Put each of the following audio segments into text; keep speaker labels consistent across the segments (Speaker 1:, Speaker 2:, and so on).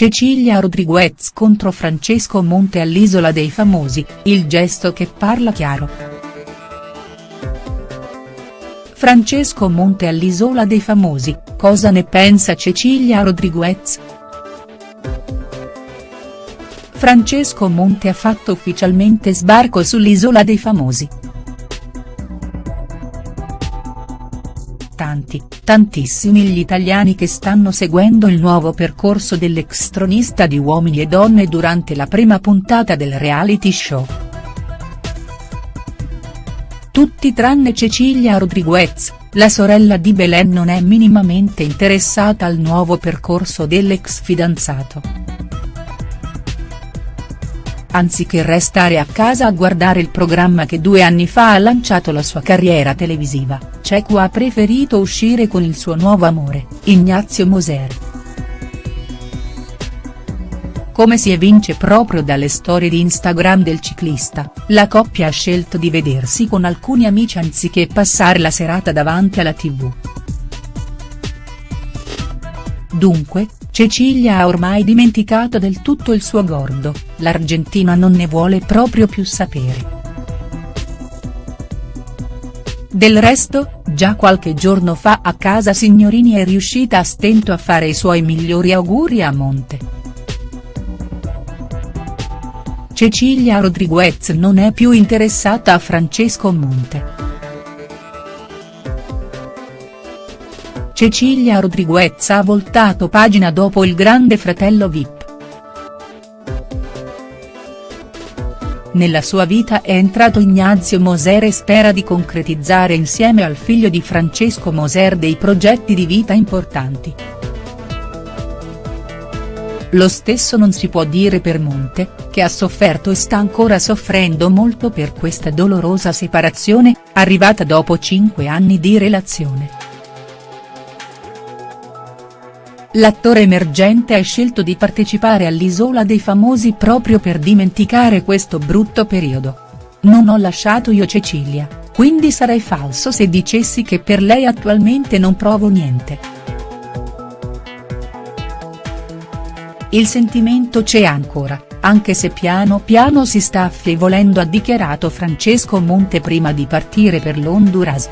Speaker 1: Cecilia Rodriguez contro Francesco Monte all'Isola dei Famosi, il gesto che parla chiaro. Francesco Monte all'Isola dei Famosi, cosa ne pensa Cecilia Rodriguez?. Francesco Monte ha fatto ufficialmente sbarco sull'Isola dei Famosi. Tanti, tantissimi gli italiani che stanno seguendo il nuovo percorso dell'ex tronista di Uomini e Donne durante la prima puntata del reality show. Tutti tranne Cecilia Rodriguez, la sorella di Belen non è minimamente interessata al nuovo percorso dell'ex fidanzato anziché restare a casa a guardare il programma che due anni fa ha lanciato la sua carriera televisiva, Cecu ha preferito uscire con il suo nuovo amore, Ignazio Moser. Come si evince proprio dalle storie di Instagram del ciclista, la coppia ha scelto di vedersi con alcuni amici anziché passare la serata davanti alla tv. Dunque, Cecilia ha ormai dimenticato del tutto il suo gordo, l'argentina non ne vuole proprio più sapere. Del resto, già qualche giorno fa a casa Signorini è riuscita a stento a fare i suoi migliori auguri a Monte. Cecilia Rodriguez non è più interessata a Francesco Monte. Cecilia Rodriguez ha voltato pagina dopo il grande fratello Vip. Nella sua vita è entrato Ignazio Moser e spera di concretizzare insieme al figlio di Francesco Moser dei progetti di vita importanti. Lo stesso non si può dire per Monte, che ha sofferto e sta ancora soffrendo molto per questa dolorosa separazione, arrivata dopo cinque anni di relazione. L'attore emergente ha scelto di partecipare all'Isola dei Famosi proprio per dimenticare questo brutto periodo. Non ho lasciato io Cecilia, quindi sarei falso se dicessi che per lei attualmente non provo niente. Il sentimento c'è ancora, anche se piano piano si sta affievolendo ha dichiarato Francesco Monte prima di partire per l'Honduras.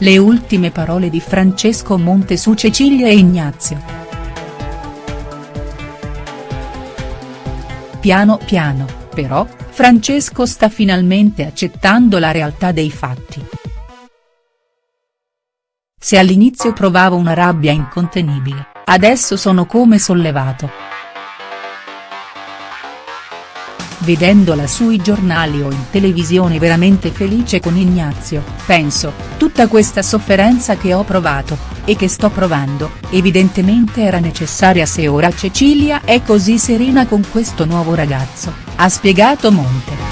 Speaker 1: Le ultime parole di Francesco Monte su Cecilia e Ignazio. Piano piano, però, Francesco sta finalmente accettando la realtà dei fatti. Se all'inizio provavo una rabbia incontenibile, adesso sono come sollevato. Vedendola sui giornali o in televisione veramente felice con Ignazio, penso, tutta questa sofferenza che ho provato, e che sto provando, evidentemente era necessaria se ora Cecilia è così serena con questo nuovo ragazzo, ha spiegato Monte.